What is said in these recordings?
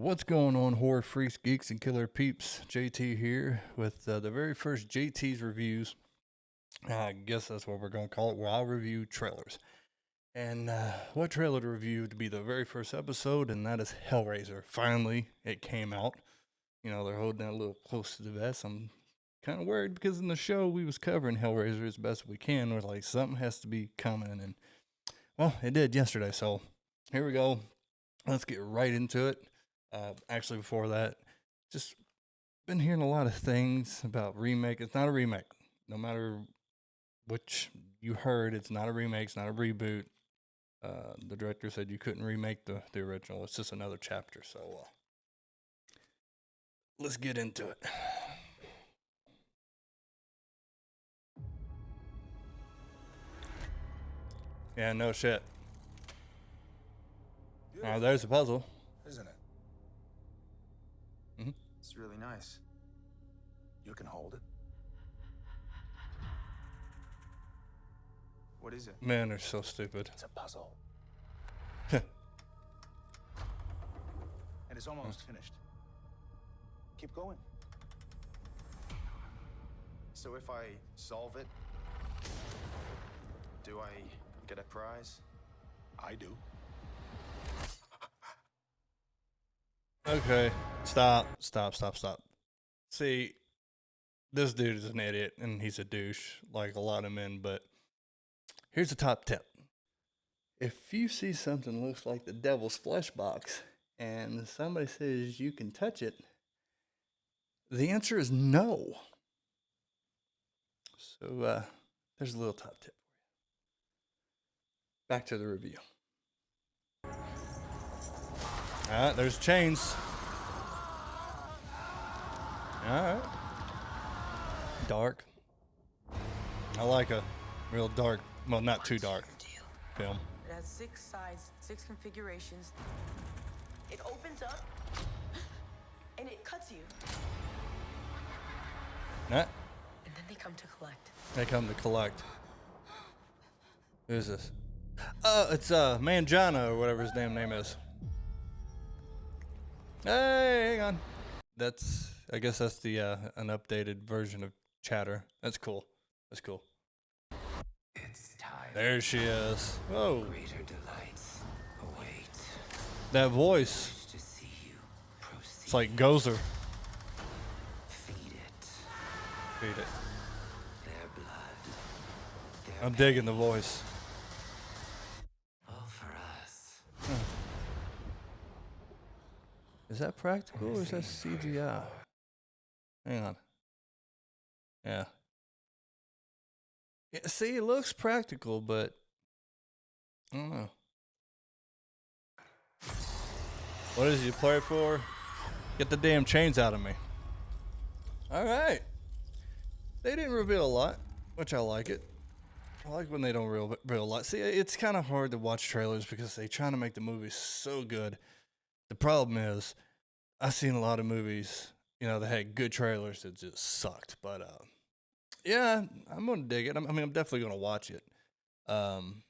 What's going on, horror freaks, geeks, and killer peeps? JT here with uh, the very first JT's reviews. I guess that's what we're going to call it, where I'll review trailers. And uh, what trailer to review to be the very first episode, and that is Hellraiser. Finally, it came out. You know, they're holding that a little close to the vest. I'm kind of worried because in the show we was covering Hellraiser as best we can. We're like, something has to be coming. And, well, it did yesterday. So here we go. Let's get right into it. Uh, actually, before that, just been hearing a lot of things about remake. It's not a remake. No matter which you heard, it's not a remake. It's not a reboot. Uh, the director said you couldn't remake the, the original. It's just another chapter. So uh, let's get into it. Yeah, no shit. Uh, there's a puzzle. isn't it? It's really nice. You can hold it. What is it? Man, they're so stupid. It's a puzzle. And it's almost finished. Keep going. So if I solve it, do I get a prize? I do. Okay, stop, stop, stop, stop. See, this dude is an idiot and he's a douche, like a lot of men. But here's a top tip: if you see something looks like the devil's flesh box, and somebody says you can touch it, the answer is no. So uh, there's a little top tip. Back to the review. Alright, there's chains. Alright. Dark. I like a real dark, well, not too dark film. It has six sides, six configurations. It opens up and it cuts you. Nah, And then they come to collect. they come to collect. Who's this? Uh, it's uh, Manjana or whatever his damn name is. Hey, hang on. That's, I guess that's the, uh, an updated version of Chatter. That's cool. That's cool. It's time. There she is. Whoa. Greater delights await. That voice. To see you. It's like Gozer. feed it. Feed it. Their blood. Their I'm digging the voice. all for us. Is that practical or is that CGI? Hang on. Yeah. Yeah, see, it looks practical, but I don't know. What is you play for? Get the damn chains out of me. All right. They didn't reveal a lot, which I like it. I like when they don't reveal, reveal a lot. See, it's kind of hard to watch trailers because they trying to make the movie so good. The problem is, I've seen a lot of movies, you know, they had good trailers that just sucked. But uh, yeah, I'm gonna dig it. I mean, I'm definitely gonna watch it. Um,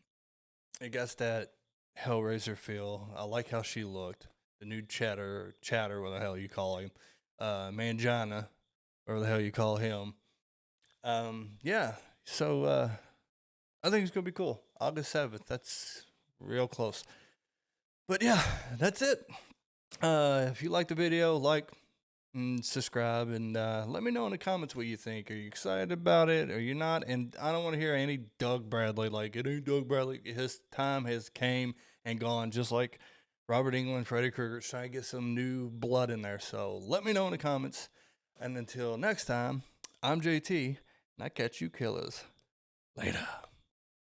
it got that Hellraiser feel. I like how she looked. The new Chatter, Chatter, what the hell you call him, uh, Manjana, or the hell you call him. Um, yeah. So uh, I think it's gonna be cool. August seventh. That's real close. But yeah, that's it. Uh, if you like the video, like and subscribe, and uh, let me know in the comments what you think. Are you excited about it? Are you not? And I don't want to hear any Doug Bradley like it ain't Doug Bradley. His time has came and gone, just like Robert Englund, Freddy Krueger. Trying to get some new blood in there. So let me know in the comments. And until next time, I'm JT, and I catch you killers later.